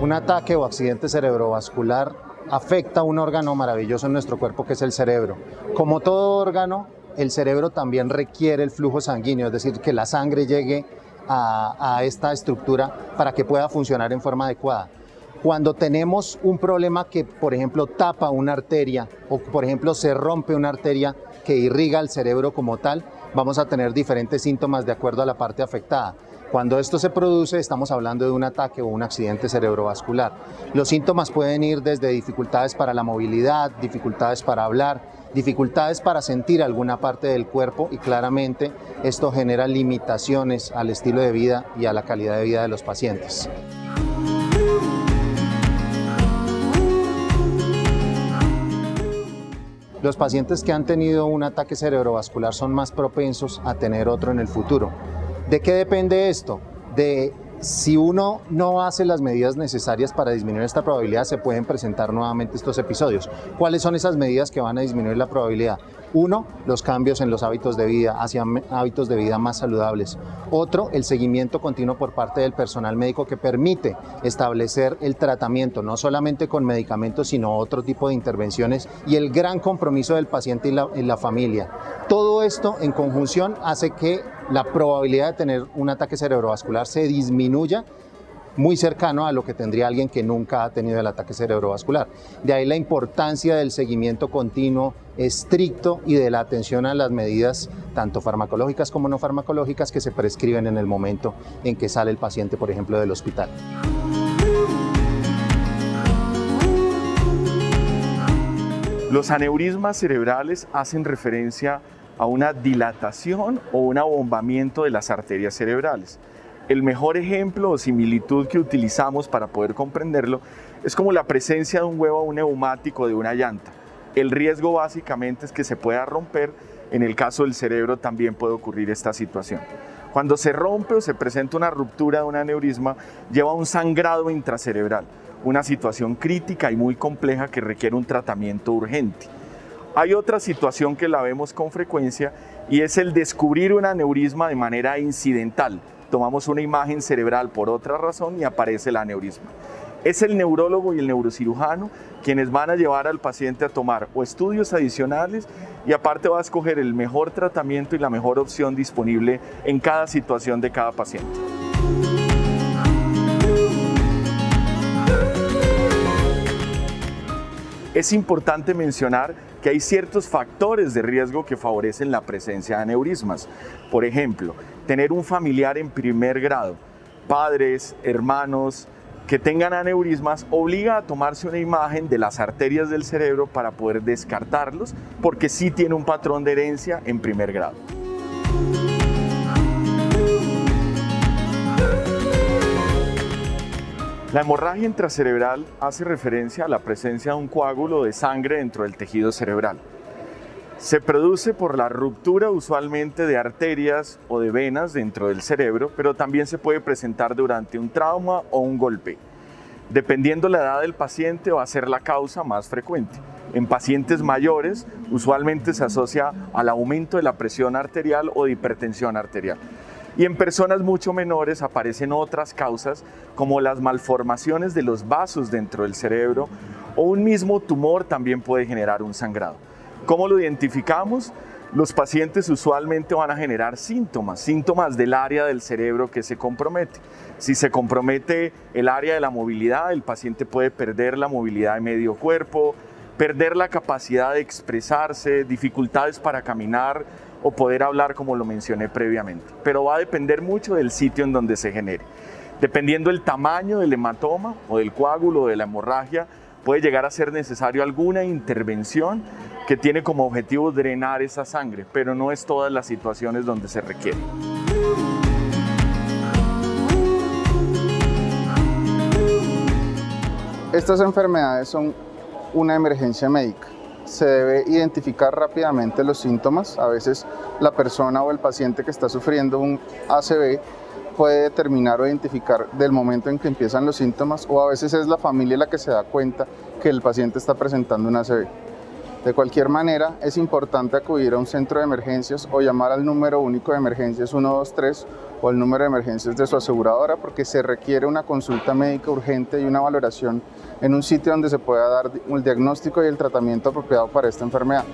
Un ataque o accidente cerebrovascular afecta un órgano maravilloso en nuestro cuerpo que es el cerebro. Como todo órgano, el cerebro también requiere el flujo sanguíneo, es decir, que la sangre llegue a, a esta estructura para que pueda funcionar en forma adecuada. Cuando tenemos un problema que, por ejemplo, tapa una arteria o, por ejemplo, se rompe una arteria que irriga el cerebro como tal, vamos a tener diferentes síntomas de acuerdo a la parte afectada. Cuando esto se produce, estamos hablando de un ataque o un accidente cerebrovascular. Los síntomas pueden ir desde dificultades para la movilidad, dificultades para hablar, dificultades para sentir alguna parte del cuerpo y claramente esto genera limitaciones al estilo de vida y a la calidad de vida de los pacientes. Los pacientes que han tenido un ataque cerebrovascular son más propensos a tener otro en el futuro. ¿De qué depende esto? De si uno no hace las medidas necesarias para disminuir esta probabilidad, se pueden presentar nuevamente estos episodios. ¿Cuáles son esas medidas que van a disminuir la probabilidad? Uno, los cambios en los hábitos de vida, hacia hábitos de vida más saludables. Otro, el seguimiento continuo por parte del personal médico que permite establecer el tratamiento, no solamente con medicamentos, sino otro tipo de intervenciones y el gran compromiso del paciente y la, y la familia. Todo esto en conjunción hace que la probabilidad de tener un ataque cerebrovascular se disminuya muy cercano a lo que tendría alguien que nunca ha tenido el ataque cerebrovascular. De ahí la importancia del seguimiento continuo, estricto y de la atención a las medidas tanto farmacológicas como no farmacológicas que se prescriben en el momento en que sale el paciente, por ejemplo, del hospital. Los aneurismas cerebrales hacen referencia a una dilatación o un abombamiento de las arterias cerebrales. El mejor ejemplo o similitud que utilizamos para poder comprenderlo es como la presencia de un huevo o un neumático de una llanta. El riesgo básicamente es que se pueda romper, en el caso del cerebro también puede ocurrir esta situación. Cuando se rompe o se presenta una ruptura de un aneurisma, lleva un sangrado intracerebral, una situación crítica y muy compleja que requiere un tratamiento urgente. Hay otra situación que la vemos con frecuencia y es el descubrir un aneurisma de manera incidental. Tomamos una imagen cerebral por otra razón y aparece el aneurisma. Es el neurólogo y el neurocirujano quienes van a llevar al paciente a tomar o estudios adicionales y aparte va a escoger el mejor tratamiento y la mejor opción disponible en cada situación de cada paciente. Es importante mencionar que hay ciertos factores de riesgo que favorecen la presencia de aneurismas. Por ejemplo, tener un familiar en primer grado, padres, hermanos, que tengan aneurismas obliga a tomarse una imagen de las arterias del cerebro para poder descartarlos, porque sí tiene un patrón de herencia en primer grado. La hemorragia intracerebral hace referencia a la presencia de un coágulo de sangre dentro del tejido cerebral. Se produce por la ruptura usualmente de arterias o de venas dentro del cerebro, pero también se puede presentar durante un trauma o un golpe. Dependiendo la edad del paciente va a ser la causa más frecuente. En pacientes mayores usualmente se asocia al aumento de la presión arterial o de hipertensión arterial. Y en personas mucho menores aparecen otras causas como las malformaciones de los vasos dentro del cerebro o un mismo tumor también puede generar un sangrado. ¿Cómo lo identificamos? Los pacientes usualmente van a generar síntomas, síntomas del área del cerebro que se compromete. Si se compromete el área de la movilidad, el paciente puede perder la movilidad de medio cuerpo, perder la capacidad de expresarse, dificultades para caminar, o poder hablar como lo mencioné previamente. Pero va a depender mucho del sitio en donde se genere. Dependiendo del tamaño del hematoma o del coágulo o de la hemorragia, puede llegar a ser necesario alguna intervención que tiene como objetivo drenar esa sangre, pero no es todas las situaciones donde se requiere. Estas enfermedades son una emergencia médica se debe identificar rápidamente los síntomas. A veces la persona o el paciente que está sufriendo un ACV puede determinar o identificar del momento en que empiezan los síntomas o a veces es la familia la que se da cuenta que el paciente está presentando un ACV. De cualquier manera, es importante acudir a un centro de emergencias o llamar al número único de emergencias 123 o el número de emergencias de su aseguradora porque se requiere una consulta médica urgente y una valoración en un sitio donde se pueda dar el diagnóstico y el tratamiento apropiado para esta enfermedad.